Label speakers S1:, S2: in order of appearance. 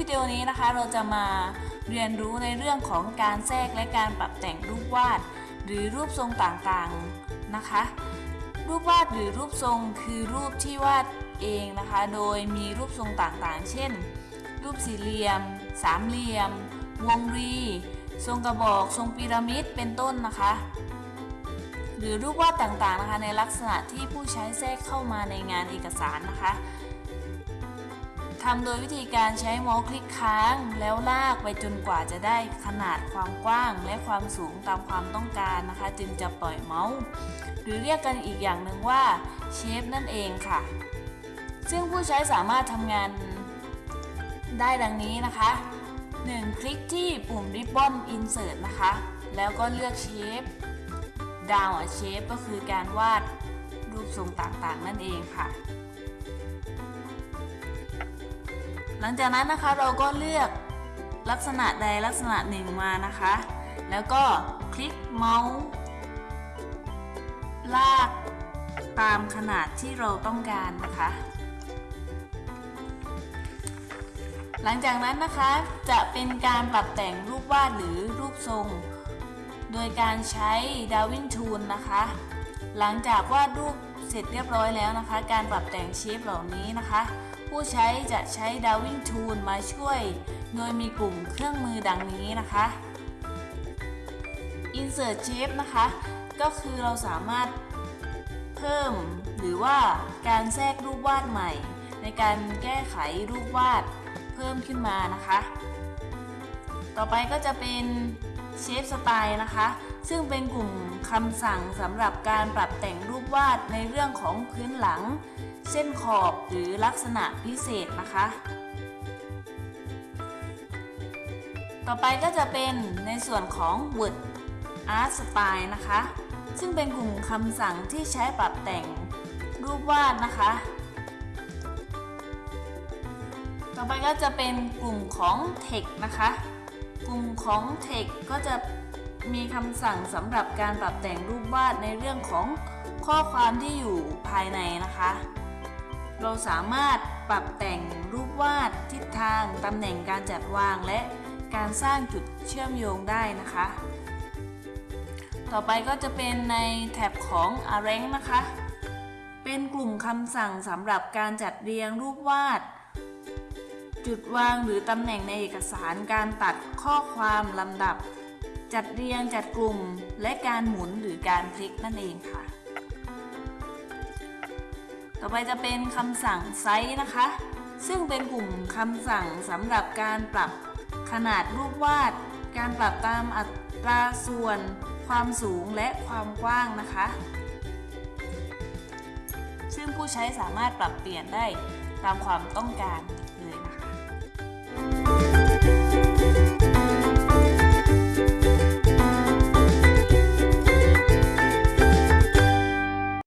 S1: วิดีโอนี้นะคะเราจะมาเรียนรู้ในเรื่องของการแทรกและการปรับแต่งรูปวาด หรือรูปทรงต่างๆนะคะ รูปวาดหรือรูปทรงคือรูปที่วาดเองนะคะ โดยมีรูปทรงต่างๆ เช่น รูปสี่เหลี่ยม สามเหลี่ยม วงรี ทรงกระบอก ทรงพีระมิด เป็นต้นนะคะ หรือรูปวาดต่างๆนะคะในลักษณะที่ผู้ใช้แทรกเข้ามาในงานเอกสารนะคะ ทำโดยวิธีการใช้เมาส์คลิกค้างแล้วลากไปจนกว่าจะได้ขนาดความกว้างและความสูงตามความต้องการนะคะ จึงจะปล่อยเมาส์ หรือเรียกกันอีกอย่างหนึ่งว่าเชฟนั่นเองค่ะ ซึ่งผู้ใช้สามารถทำงานได้ดังนี้นะคะ 1. คลิกที่ปุ่ม Ribbon Insert นะคะ แล้วก็เลือกเชฟดาวเชฟก็คือการวาดรูปทรงต่างๆ นั่นเองค่ะ ลังจากนั้นนะคะเราก็เลือกลักษณะใดลักษณะหนึ่งมานะคะ แล้วก็คลิกเมาส์ลากตามขนาดที่เราต้องการนะคะ หลังจากนั้นนะคะจะเป็นการปรับแต่งรูปวาดหรือรูปทรง โดยการใช้ดาวินทูลนะคะ หลังจากวาดรูปเสร็จเรียบร้อยแล้วนะคะ การปรับแต่งเชฟเหล่านี้นะคะ ผู้ใช้จะใช้ดาวินทูลมาช่วย โดยมีกลุ่มเครื่องมือดังนี้นะคะ Insert Shape นะคะ ก็คือเราสามารถเพิ่มหรือว่าการแทรกรูปวาดใหม่ ในการแก้ไขรูปวาดเพิ่มขึ้นมานะคะ ต่อไปก็จะเป็น เชฟสไตล์นะคะ ซึ่งเป็นกลุ่มคำสั่งสำหรับการปรับแต่งรูปวาดในเรื่องของพื้นหลัง เส้นขอบหรือลักษณะพิเศษนะคะ ต่อไปก็จะเป็นในส่วนของ Word Art Style นะคะ ซึ่งเป็นกลุ่มคำสั่งที่ใช้ปรับแต่งรูปวาดนะคะ ต่อไปก็จะเป็นกลุ่มของ Text นะคะ กลุ่มของ Text ก็จะมีคำสั่งสำหรับการปรับแต่งรูปวาดในเรื่องของข้อความที่อยู่ภายในนะคะ เราสามารถปรับแต่งรูปวาดทิศทางตำแหน่งการจัดวางและการสร้างจุดเชื่อมโยงได้นะคะ ต่อไปก็จะเป็นในแท็บของ Arrange นะคะ เป็นกลุ่มคำสั่งสำหรับการจัดเรียงรูปวาด จุดวางหรือตำแหน่งในเอกสารการตัดข้อความลำดับ จัดเรียงจัดกลุ่ม และการหมุนหรือการพลิกนั่นเองค่ะ ต่อไปจะเป็นคำสั่งไซส์นะคะ ซึ่งเป็นกลุ่มคำสั่งสำหรับการปรับขนาดรูปวาด การปรับตามอัตราส่วน ความสูงและความกว้างนะคะ ซึ่งผู้ใช้สามารถปรับเปลี่ยนได้ตามความต้องการเลยนะ